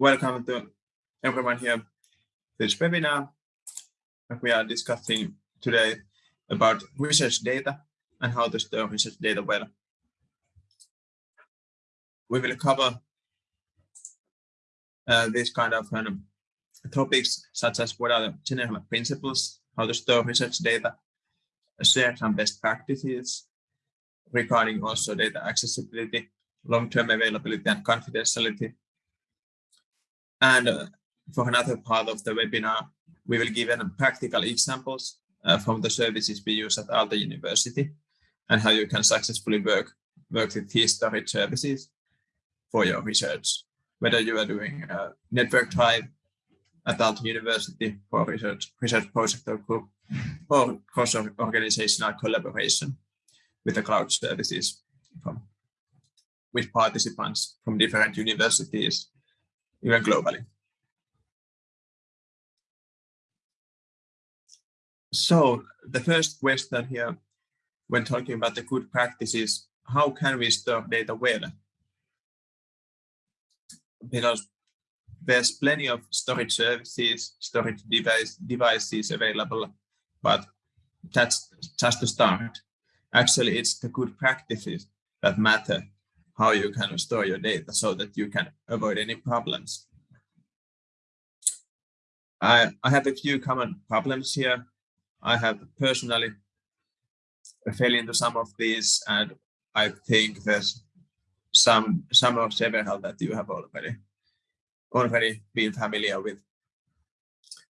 welcome to everyone here this webinar. We are discussing today about research data and how to store research data well. We will cover uh, these kind of um, topics such as what are the general principles, how to store research data, share some best practices regarding also data accessibility, long-term availability and confidentiality. And uh, for another part of the webinar, we will give practical examples uh, from the services we use at Aalto University and how you can successfully work, work with these storage services for your research, whether you are doing a network drive at Aalto University for research, research project or group or cross-organizational collaboration with the cloud services from with participants from different universities, even globally. So the first question here, when talking about the good practices, how can we store data well? Because there's plenty of storage services, storage device, devices available, but that's just to start. Actually, it's the good practices that matter, how you can store your data so that you can avoid any problems. I, I have a few common problems here. I have personally fell into some of these, and I think there's some some of several that you have already already been familiar with.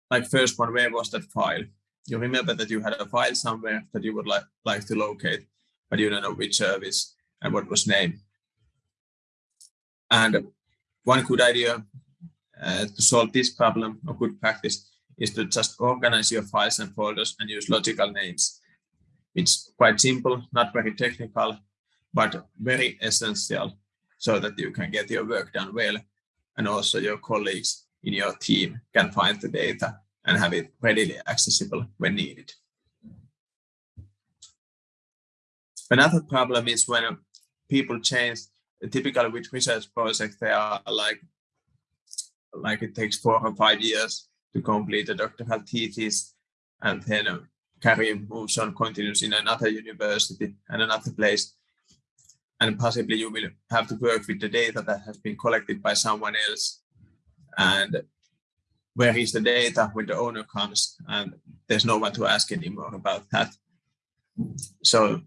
Like first one, where was that file? You remember that you had a file somewhere that you would like, like to locate, but you don't know which service and what was name. And one good idea uh, to solve this problem, or good practice, is to just organize your files and folders and use logical names. It's quite simple, not very technical, but very essential so that you can get your work done well and also your colleagues in your team can find the data and have it readily accessible when needed. Another problem is when people change, typically with research projects, they are like, like it takes four or five years to complete a doctoral thesis and then uh, career moves on, continues in another university and another place. And possibly you will have to work with the data that has been collected by someone else. And where is the data when the owner comes? And there's no one to ask anymore about that. So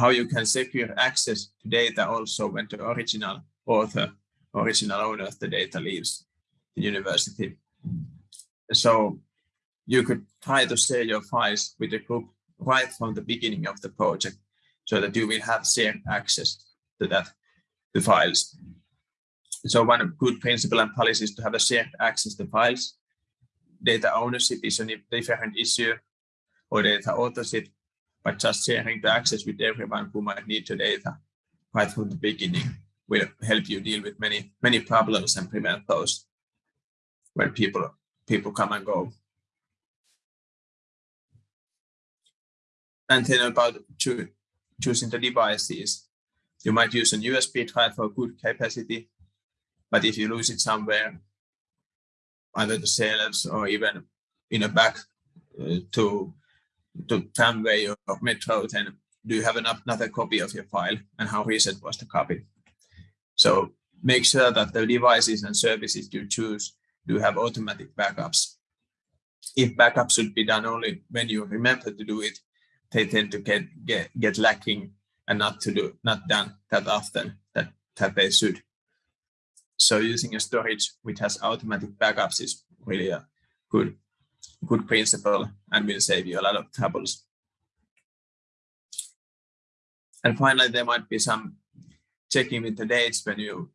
how you can secure access to data also when the original author original owner of the data leaves the university so you could try to share your files with the group right from the beginning of the project so that you will have shared access to that the files. So one good principle and policy is to have a shared access to files. Data ownership is a different issue or data authorship, but just sharing the access with everyone who might need the data right from the beginning will help you deal with many, many problems and prevent those when people, people come and go. And then about choosing the devices. You might use an USB drive for good capacity, but if you lose it somewhere, either the shelves or even in a back uh, to to tramway or metro, then do you have another copy of your file and how recent was the copy? So make sure that the devices and services you choose do have automatic backups. If backups should be done only when you remember to do it, they tend to get get get lacking and not to do not done that often that that they should. So using a storage which has automatic backups is really a good good principle and will save you a lot of troubles. And finally, there might be some checking with the dates when you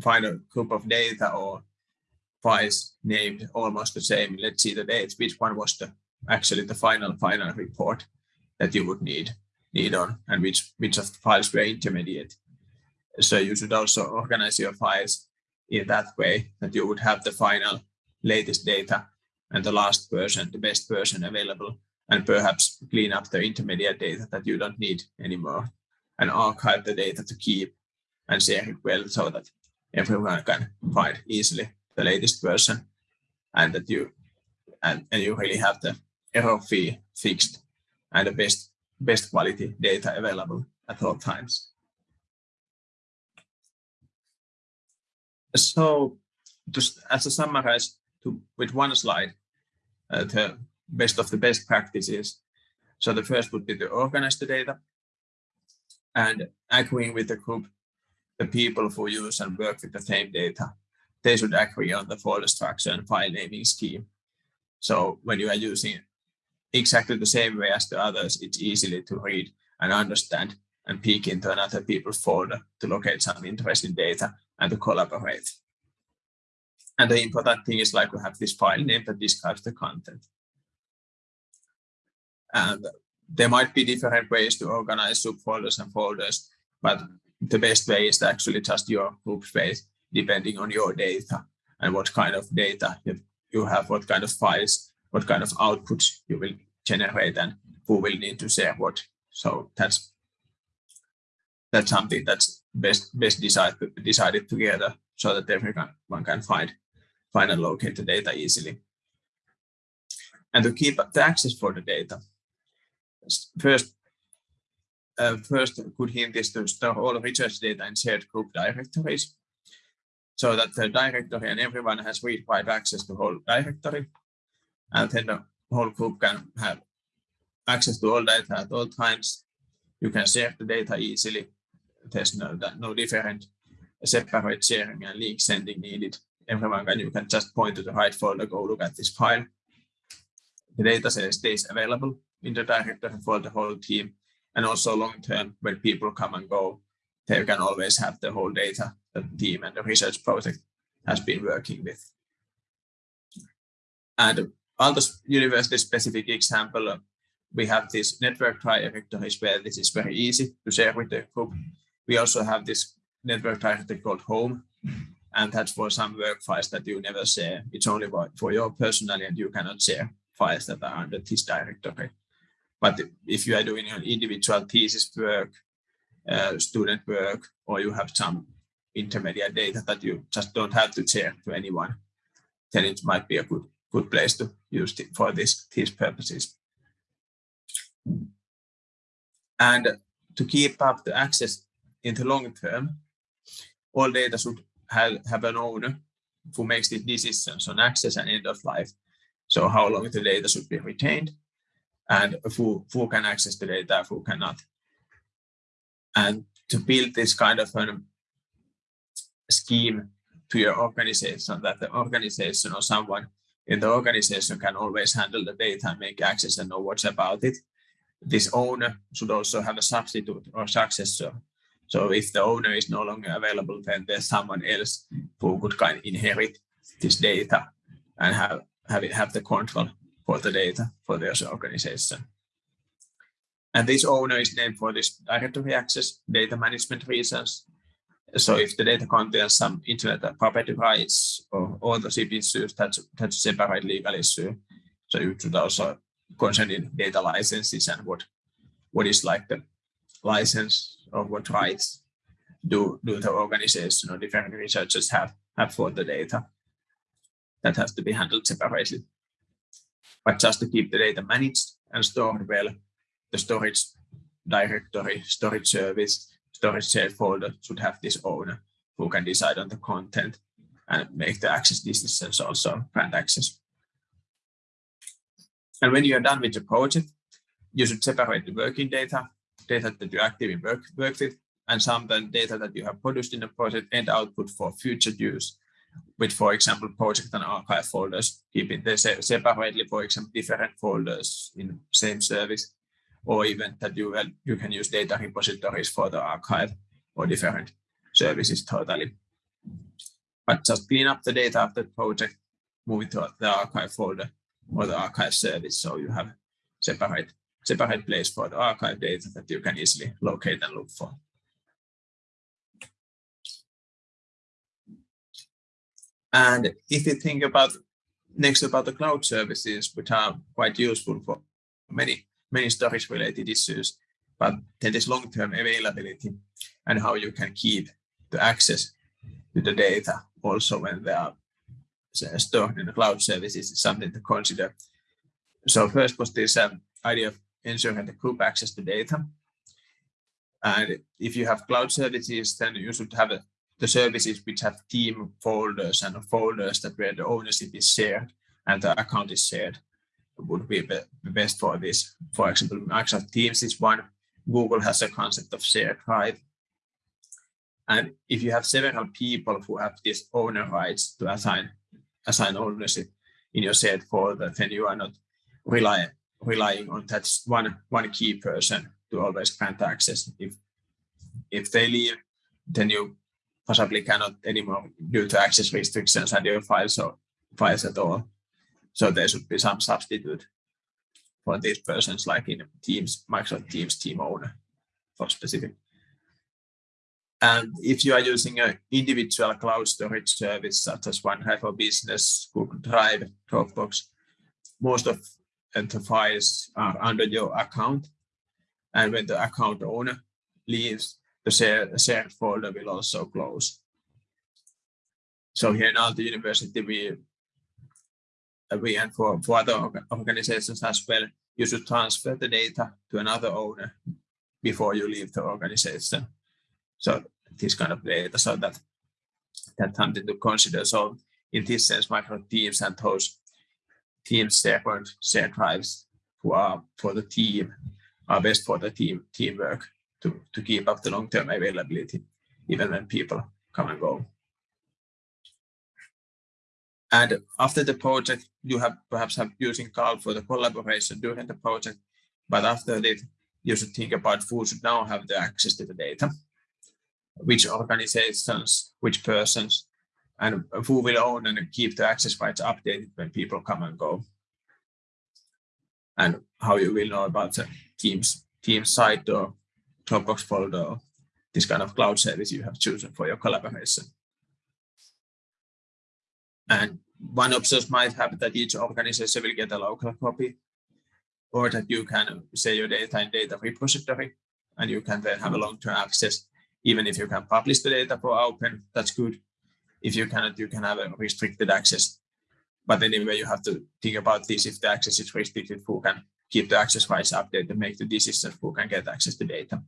find a group of data or files named almost the same. Let's see the dates, which one was the actually the final final report that you would need need on and which which of the files were intermediate. So you should also organize your files in that way that you would have the final latest data and the last version, the best version available, and perhaps clean up the intermediate data that you don't need anymore and archive the data to keep and share it well so that everyone can find easily the latest version and that you and, and you really have the error fee fixed and the best best quality data available at all times. So just as a summarize to, with one slide, Uh, the best of the best practices. So the first would be to organize the data and agreeing with the group, the people who use and work with the same data, they should agree on the folder structure and file naming scheme. So when you are using exactly the same way as the others, it's easily to read and understand and peek into another people's folder to locate some interesting data and to collaborate. And the important thing is like we have this file name that describes the content. And there might be different ways to organize subfolders and folders, but the best way is to actually just your group space, depending on your data and what kind of data you have, what kind of files, what kind of outputs you will generate and who will need to share what. So that's that's something that's best best decided decided together so that everyone can find find and locate the data easily. And to keep the access for the data, first, uh, first good hint is to store all research data in shared group directories so that the directory and everyone has read-write access to whole directory. And then the whole group can have access to all data at all times. You can share the data easily. There's no, no different separate sharing and link sending needed everyone can, you can just point to the right folder, go look at this file. The data stays available in the directory for the whole team. And also long term, when people come and go, they can always have the whole data that the team and the research project has been working with. And Aalto University specific example, we have this network directories where this is very easy to share with the group. We also have this network directory called home, and that's for some work files that you never share. It's only for your personal and you cannot share files that are under this directory. But if you are doing an individual thesis work, uh, student work, or you have some intermediate data that you just don't have to share to anyone, then it might be a good, good place to use it for this, these purposes. And to keep up the access in the long term, all data should have, have an owner who makes the decisions on access and end of life. So how long the data should be retained and who, who can access the data, who cannot. And to build this kind of a scheme to your organization that the organization or someone in the organization can always handle the data and make access and know what's about it. This owner should also have a substitute or successor so if the owner is no longer available, then there's someone else who could kind of inherit this data and have have it have the control for the data for their organization. And this owner is named for this directory access data management reasons. So if the data contains some internet property rights or authorship issues, that's, that's a separate legal issue. So you should also consider data licenses and what, what is like the license or what rights do, do the organization or different researchers have, have for the data. That has to be handled separately. But just to keep the data managed and stored well, the storage directory, storage service, storage shared folder should have this owner who can decide on the content and make the access decisions also grant access. And when you are done with the project, you should separate the working data data that you actively work, work with, and some then data that you have produced in the project and output for future use with, for example, project and archive folders, keeping them separately, for example, different folders in same service, or even that you, you can use data repositories for the archive or different services totally. But just clean up the data of the project, move it to the archive folder or the archive service, so you have separate separate place for the archive data that you can easily locate and look for. And if you think about next about the cloud services, which are quite useful for many, many storage related issues, but then there's long-term availability and how you can keep the access to the data also when they are stored in the cloud services is something to consider. So first was this um, idea of ensuring the group access to data. And if you have cloud services, then you should have a, the services which have team folders and folders that where the ownership is shared and the account is shared would be the best for this. For example, Microsoft Teams is one. Google has a concept of shared drive. And if you have several people who have these owner rights to assign assign ownership in your shared folder, then you are not relying relying on that one one key person to always grant access. If if they leave, then you possibly cannot anymore due to access restrictions and your files or files at all. So there should be some substitute for these persons, like in Teams, Microsoft Teams team owner for specific. And if you are using an individual cloud storage service, such as OneDrive for Business, Google Drive, Dropbox, most of the files are under your account. And when the account owner leaves, the shared, shared folder will also close. So here in Aalto University, we we and for, for other organizations as well, you should transfer the data to another owner before you leave the organization. So this kind of data, so that that's something to consider. So in this sense, micro teams and those teams shared share drives who are for the team are best for the team teamwork to, to keep up the long-term availability, even when people come and go. And after the project, you have perhaps have using Carl for the collaboration during the project, but after that, you should think about who should now have the access to the data, which organizations, which persons, and who will own and keep the access rights updated when people come and go. And how you will know about the Teams, Teams site or Dropbox folder this kind of cloud service you have chosen for your collaboration. And one option might have that each organization will get a local copy or that you can say your data in data repository and you can then have a long-term access. Even if you can publish the data for open, that's good. If you cannot, you can have a restricted access. But anyway, you have to think about this. If the access is restricted, who can keep the access rights updated and make the decisions who can get access to data.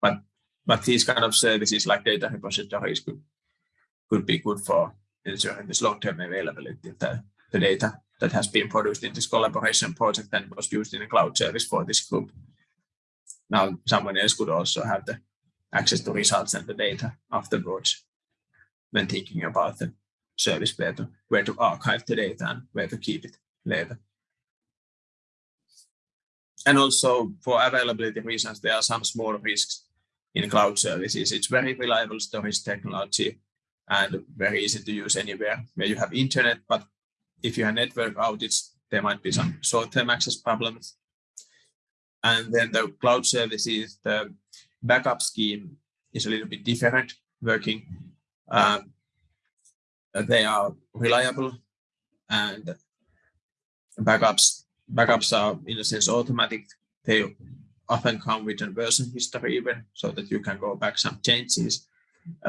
But but these kind of services like data repositories could could be good for ensuring this long-term availability of the, the data that has been produced in this collaboration project and was used in a cloud service for this group. Now someone else could also have the access to results and the data afterwards when thinking about the service to, where to archive the data and where to keep it later. And also for availability reasons, there are some small risks in cloud services. It's very reliable storage technology and very easy to use anywhere where you have internet. But if you have network outage, there might be some short-term access problems. And then the cloud services, the backup scheme is a little bit different working. Um, they are reliable and backups backups are in a sense automatic. They often come with a version history even so that you can go back some changes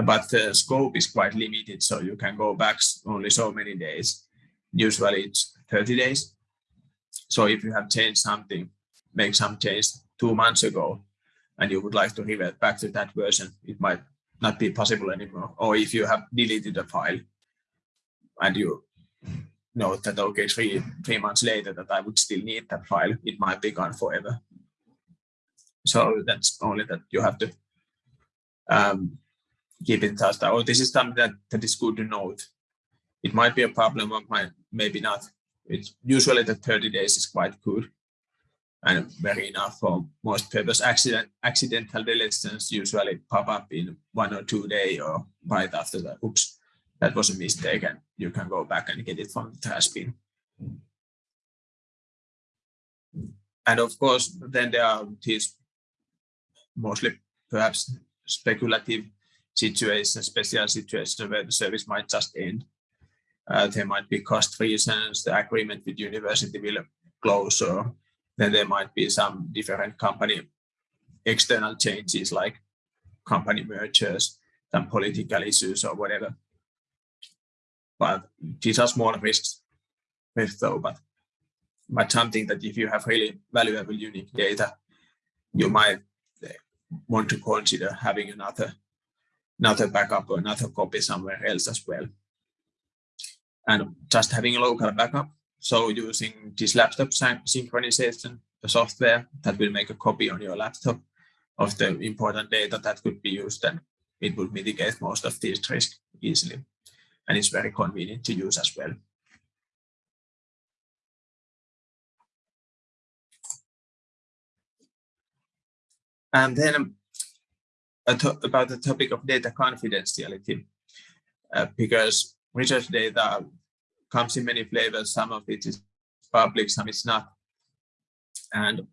but the scope is quite limited, so you can go back only so many days. Usually it's 30 days. So if you have changed something, make some change two months ago, and you would like to revert back to that version, it might not be possible anymore. Or if you have deleted a file and you know that, okay, three, three months later that I would still need that file, it might be gone forever. So that's only that you have to um, keep in touch. Oh, this is something that, that is good to note. It might be a problem, or might, maybe not. It's usually the 30 days is quite good and very enough for most purpose. Accident, accidental deletions usually pop up in one or two days or right after that. Oops, that was a mistake, and you can go back and get it from the trash bin. And of course, then there are these mostly perhaps speculative situations, special situations where the service might just end. Uh, there might be cost reasons, the agreement with university will close, or then there might be some different company external changes like company mergers, some political issues or whatever. But these are small risks, risks though, but but something that if you have really valuable unique data, you might eh, want to consider having another another backup or another copy somewhere else as well. And just having a local backup, so using this laptop synchronization software that will make a copy on your laptop of the important data that could be used, and it would mitigate most of these risks easily. And it's very convenient to use as well. And then about the topic of data confidentiality, uh, because research data comes in many flavors. Some of it is public, some is not. And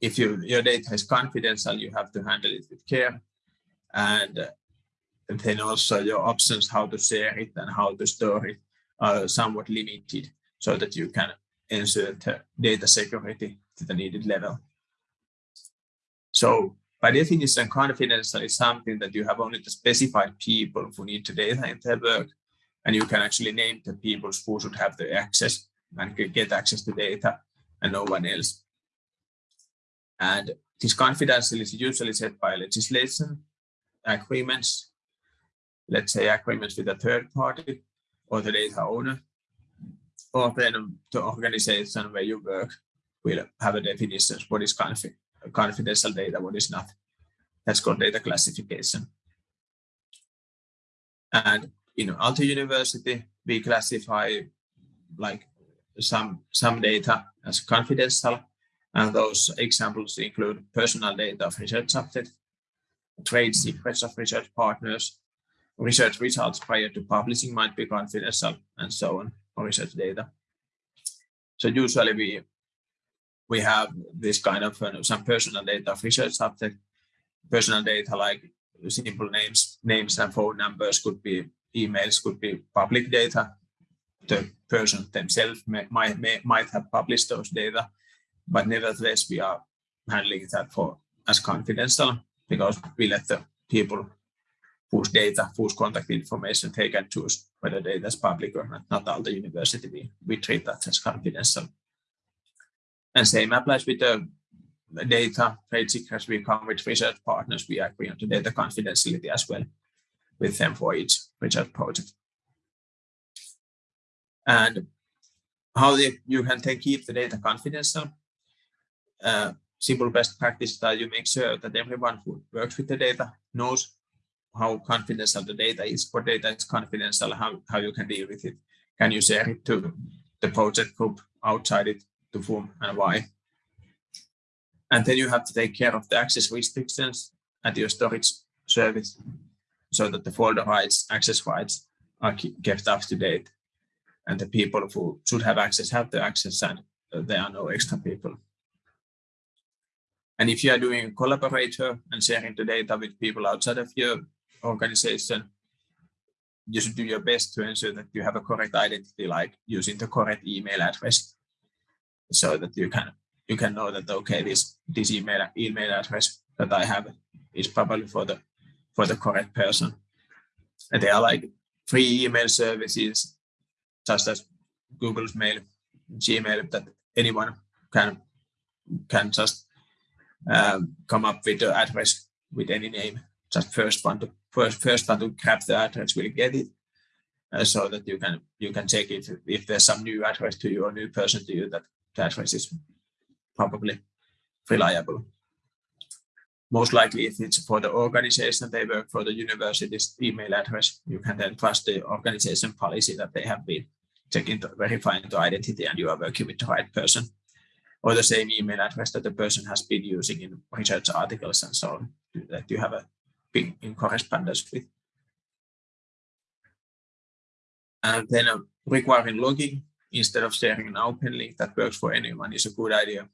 if you, your data is confidential, you have to handle it with care. And, uh, and then also your options how to share it and how to store it are somewhat limited so that you can ensure the data security to the needed level. So by definition, confidential is something that you have only the specified people who need the data in their work, and you can actually name the people who should have the access and get access to data, and no one else. And this confidential is usually set by legislation, agreements, let's say agreements with a third party or the data owner, or then the organization where you work will have a definition of what is confidential confidential data, what is not. That's called data classification. And in Aalto University, we classify like some, some data as confidential. And those examples include personal data of research subjects, trade secrets of research partners, research results prior to publishing might be confidential, and so on, for research data. So usually we we have this kind of uh, some personal data of research subject. Personal data like simple names, names and phone numbers could be emails, could be public data. The person themselves may, might, may, might have published those data, but nevertheless we are handling that for as confidential because we let the people whose data, whose contact information they can choose whether data is public or not, not all the university. We, we treat that as confidential. And same applies with the data trade secrets. We come with research partners. We agree on the data confidentiality as well with them for each research project. And how you can take, keep the data confidential. Uh, simple best practice that you make sure that everyone who works with the data knows how confidential the data is, what data is confidential, how, how you can deal with it. Can you share it to the project group outside it? to whom and why. And then you have to take care of the access restrictions at your storage service so that the folder rights, access rights are kept up to date. And the people who should have access have the access and uh, there are no extra people. And if you are doing a collaborator and sharing the data with people outside of your organization, you should do your best to ensure that you have a correct identity, like using the correct email address so that you can you can know that okay this this email email address that I have is probably for the for the correct person. And they are like free email services, just as Google's Mail, Gmail, that anyone can can just um, come up with the address with any name. Just first one to first first one to grab the address will get it, uh, so that you can you can check if if there's some new address to you or new person to you that the address is probably reliable. Most likely, if it's for the organization they work for the university's email address, you can then trust the organization policy that they have been checking to verifying the identity and you are working with the right person or the same email address that the person has been using in research articles and so on that you have a been in correspondence with. And then uh, requiring logging instead of sharing an open link that works for anyone is a good idea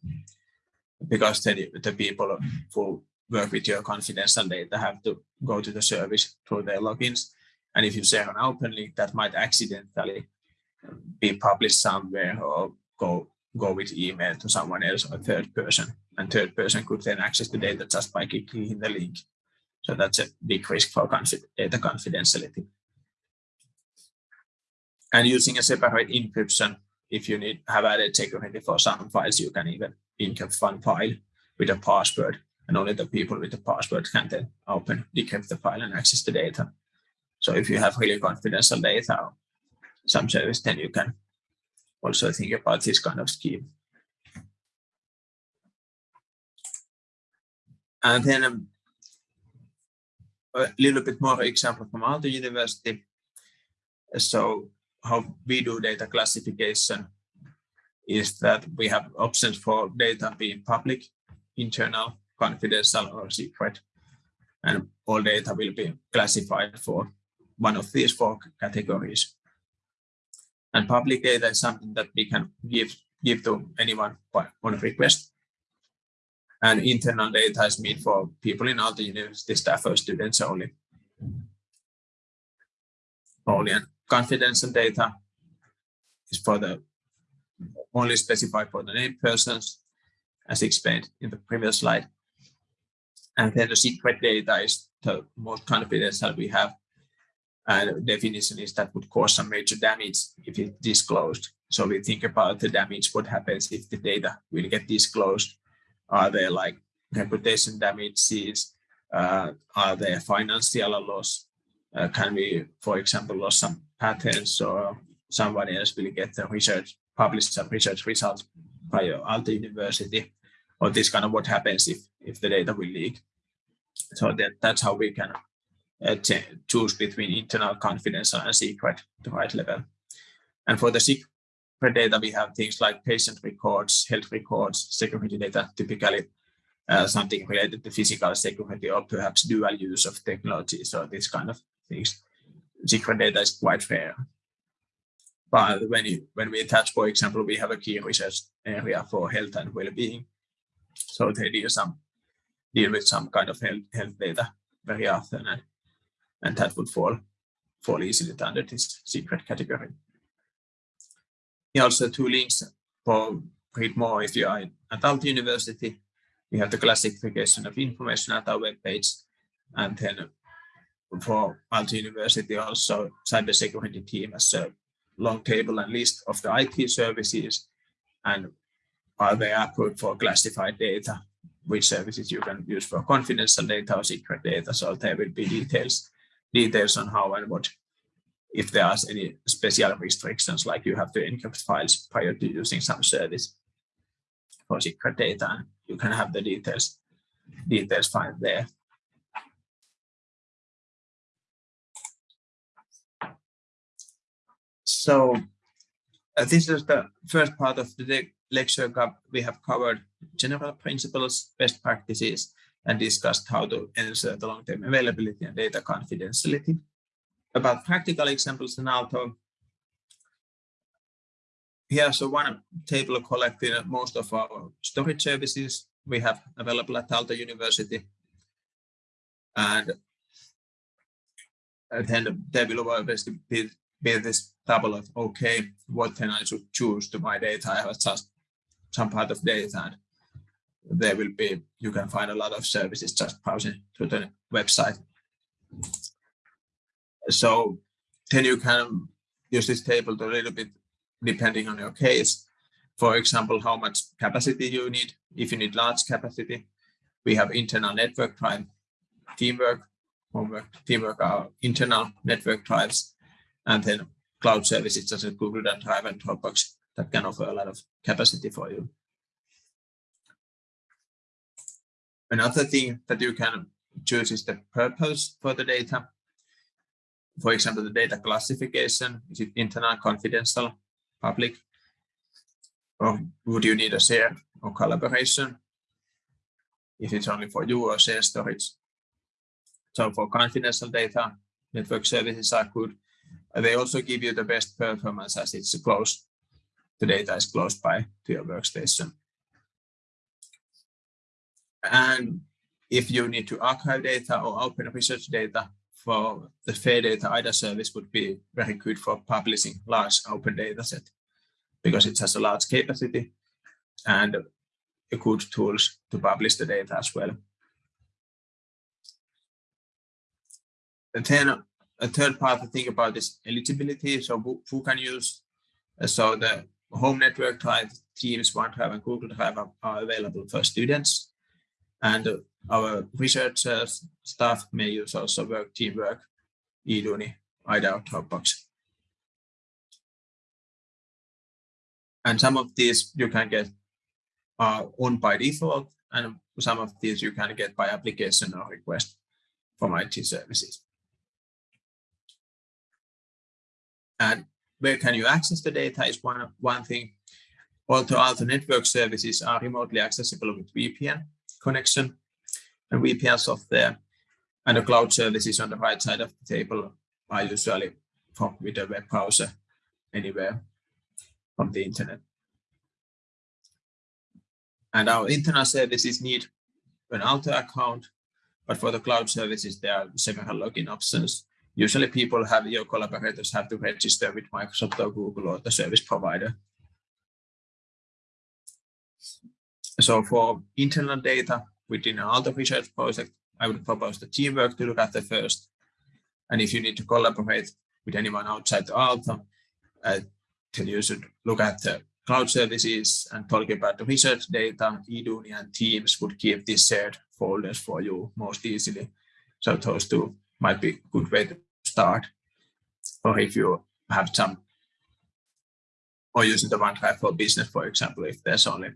because the, the people who work with your confidential data have to go to the service through their logins. And if you share an open link, that might accidentally be published somewhere or go go with email to someone else or third person. And third person could then access the data just by clicking the link. So that's a big risk for data confidentiality. And using a separate encryption, if you need have added security for some files, you can even encrypt one file with a password, and only the people with the password can then open, decrypt the file and access the data. So if you have really confidential data or some service, then you can also think about this kind of scheme. And then um, a little bit more example from Aalto University. So how we do data classification is that we have options for data being public, internal, confidential, or secret. And all data will be classified for one of these four categories. And public data is something that we can give, give to anyone on request. And internal data is made for people in Aalto university staff or students only. Only and confidential data is for the only specified for the named persons, as explained in the previous slide. And then the secret data is the most confidential we have. And definition is that would cause some major damage if it's disclosed. So we think about the damage, what happens if the data will get disclosed are there like reputation damages? Uh, are there financial loss? Uh, can we, for example, lose some patents or somebody else will get the research, published some research results by Aalto University? Or this kind of what happens if, if the data will leak. So that, that's how we can uh, choose between internal, confidential, and secret, the right level. And for the secret data, we have things like patient records, health records, security data, typically uh, something related to physical security or perhaps dual use of technology. So these kind of things. Secret data is quite rare. But when, you, when we attach, for example, we have a key research area for health and well-being. So they deal, some, deal with some kind of health, health data very often, and, and that would fall, fall easily under this secret category also two links for read more if you are at Aalto University. We have the classification of information at our webpage. And then for Aalto University also cybersecurity team has a long table and list of the IT services and are they approved for classified data, which services you can use for confidential data or secret data. So there will be details, details on how and what if there are any special restrictions, like you have to encrypt files prior to using some service for secret data, you can have the details, details find there. So uh, this is the first part of the lecture. We have covered general principles, best practices, and discussed how to ensure the long-term availability and data confidentiality about practical examples in Aalto, Here's a one table collecting most of our storage services we have available at Aalto University. And, and then there will obviously be, be this table of, okay, what then I should choose to my data. I have just some part of data and there will be, you can find a lot of services just browsing to the website. So then you can use this table to a little bit depending on your case. For example, how much capacity you need. If you need large capacity, we have internal network drive, teamwork, homework, teamwork are internal network drives, and then cloud services such as Google Drive and Dropbox that can offer a lot of capacity for you. Another thing that you can choose is the purpose for the data for example, the data classification, is it internal, confidential, public? Or would you need a share or collaboration? If it's only for you or share storage. So for confidential data, network services are good. They also give you the best performance as it's close. The data is close by to your workstation. And if you need to archive data or open research data, for the fair data IDA service would be very good for publishing large open data set because it has a large capacity and a good tools to publish the data as well. and then a third part to think about is eligibility. So who, can use, uh, so the home network type Teams, OneDrive and Google Drive are, are available for students. And our researchers staff may use also work, teamwork, Eduuni, IDA, Dropbox. And some of these you can get uh, on by default, and some of these you can get by application or request from IT services. And where can you access the data is one, one thing. Although other network services are remotely accessible with VPN connection and VPN software, and the cloud services on the right side of the table are usually from with a web browser anywhere from the internet. And our internal services need an Aalto account, but for the cloud services, there are several login options usually people have your collaborators have to register with Microsoft or Google or the service provider. So for internal data within an Aalto research project, I would propose the teamwork to look at the first. And if you need to collaborate with anyone outside the Aalto, uh, then you should look at the cloud services and talk about the research data, Eduuni and Teams would keep these shared folders for you most easily. So those two might be a good way to start, or if you have some, or using the OneDrive for business, for example, if there's only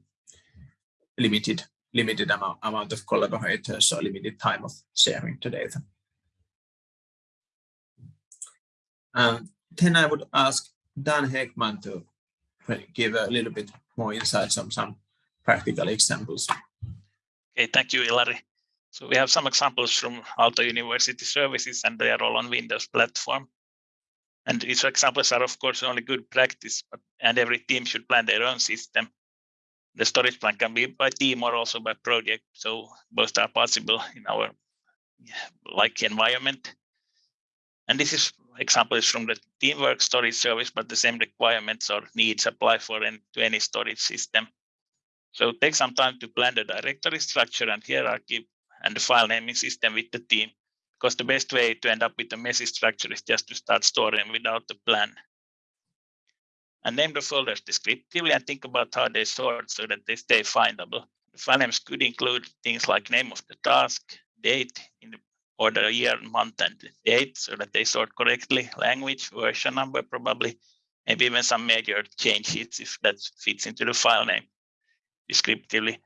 limited limited amount, amount of collaborators or limited time of sharing the data. And then I would ask Dan Heckman to give a little bit more insights on some practical examples. Okay, thank you, Ilari. So we have some examples from Aalto University services and they are all on Windows platform. And these examples are of course only good practice, but and every team should plan their own system. The storage plan can be by team or also by project. So both are possible in our like environment. And this is example is from the teamwork storage service, but the same requirements or needs apply for any, to any storage system. So take some time to plan the directory structure and hierarchy and the file naming system with the team because the best way to end up with a messy structure is just to start storing without the plan. And name the folders descriptively and think about how they sort so that they stay findable. The file names could include things like name of the task, date in the order year, month, and date so that they sort correctly, language, version number probably, maybe even some major changes if that fits into the file name descriptively.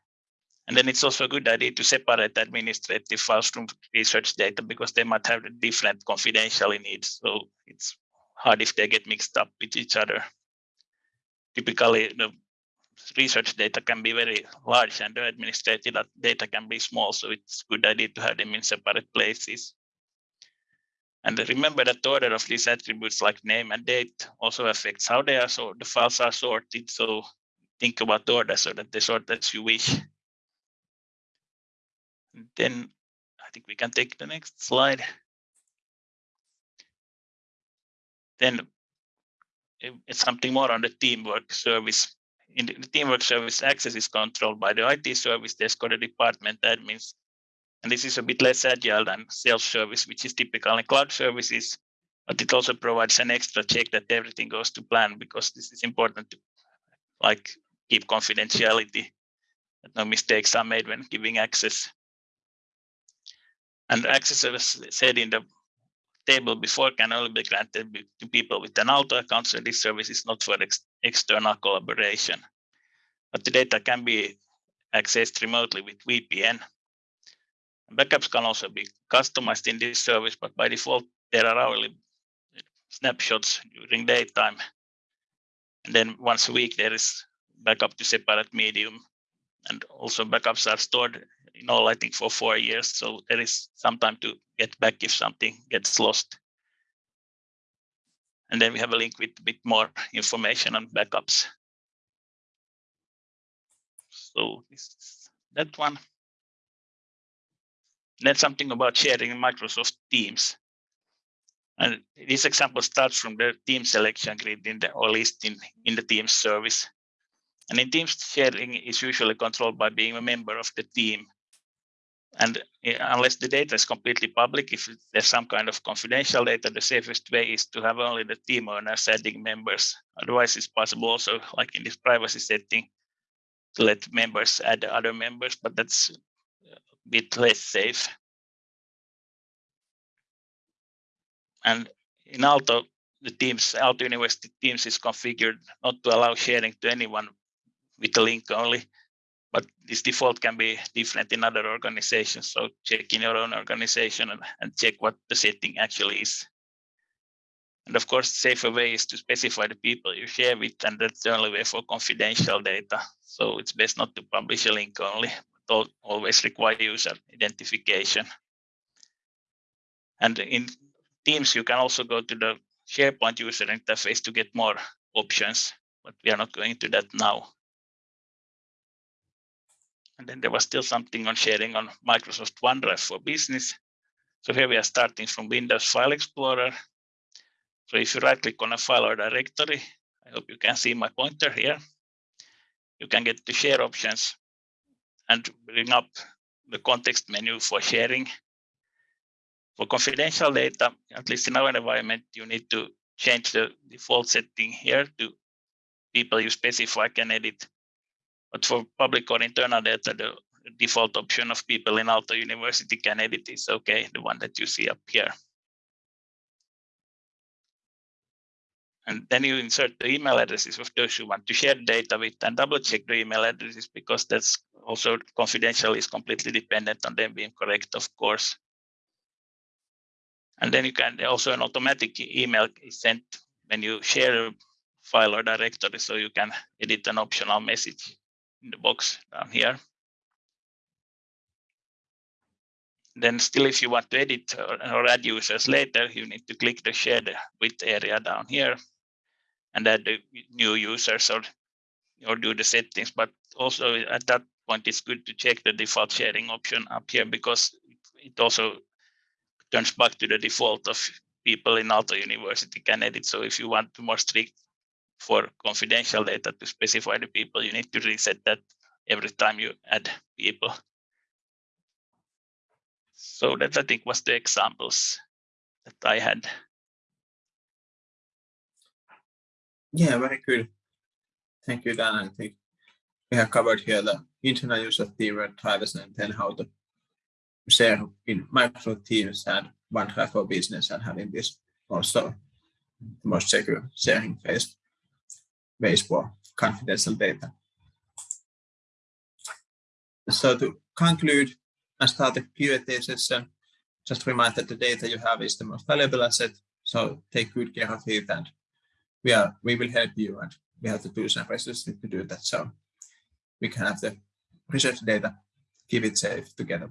And then it's also a good idea to separate administrative files from research data because they might have different confidentiality needs. So it's hard if they get mixed up with each other. Typically, the research data can be very large and the administrative data can be small. So it's a good idea to have them in separate places. And remember that the order of these attributes like name and date also affects how they are so the files are sorted. So think about the order so that they sort as you wish then I think we can take the next slide. Then eh, it's something more on the teamwork service. In the teamwork service, access is controlled by the IT service desk or the department admins. And this is a bit less agile than self-service, which is typical in cloud services, but it also provides an extra check that everything goes to plan because this is important to like keep confidentiality, that no mistakes are made when giving access. And access, as said in the table before, can only be granted to people with an Aalto account, so this service is not for ex external collaboration. But the data can be accessed remotely with VPN. Backups can also be customized in this service, but by default, there are hourly snapshots during daytime. And then once a week, there is backup to separate medium. And also backups are stored in all, I think, for four years. So there is some time to get back if something gets lost. And then we have a link with a bit more information on backups. So that one. Then something about sharing Microsoft Teams. And this example starts from the team selection grid in the or list in, in the Teams service. And in Teams sharing is usually controlled by being a member of the team and eh, unless the data is completely public, if there's some kind of confidential data, the safest way is to have only the team owner adding members. Otherwise, it's possible also, like in this privacy setting, to let members add other members, but that's a bit less safe. And in Aalto, the teams, Aalto University Teams is configured not to allow sharing to anyone with a link only, but this default can be different in other organizations. So check in your own organization and, and check what the setting actually is. And of course, safer way is to specify the people you share with, and that's the only way for confidential data. So it's best not to publish a link only, but always require user identification. And in Teams, you can also go to the SharePoint user interface to get more options, but we are not going to that now. And then there was still something on sharing on Microsoft OneDrive for Business. So here we are starting from Windows File Explorer. So if you right click on a file or directory, I hope you can see my pointer here. You can get the share options and bring up the context menu for sharing for confidential data, at least in our environment, you need to change the default setting here to people you specify can edit. But for public or internal data, the default option of people in Aalto University can edit is okay, the one that you see up here. And then you insert the email addresses of those you want to share data with and double check the email addresses because that's also confidential is completely dependent on them being correct, of course. And then you can also an automatic email is sent when you share a file or directory, so you can edit an optional message in the box down here. Then still, if you want to edit or, add users later, you need to click the shared with area down here and add the new users or, or do the settings. But also at that point, it's good to check the default sharing option up here because it also turns back to the default of people in Aalto University can edit. So if you want more strict for confidential data to specify the people, you need to reset that every time you add people. So that I think was the examples that I had. Yeah, very good. Thank you, Dan. I think we have covered here the internal use of keyword drivers and then how to share in Microsoft Teams and for Business and having this also the most secure sharing phase ways for confidential data. So to conclude and start the Q&A session, just remind that the data you have is the most valuable asset. So take good care of it and we are we will help you and we have to do some research to do that. So we can have the research data, keep it safe together.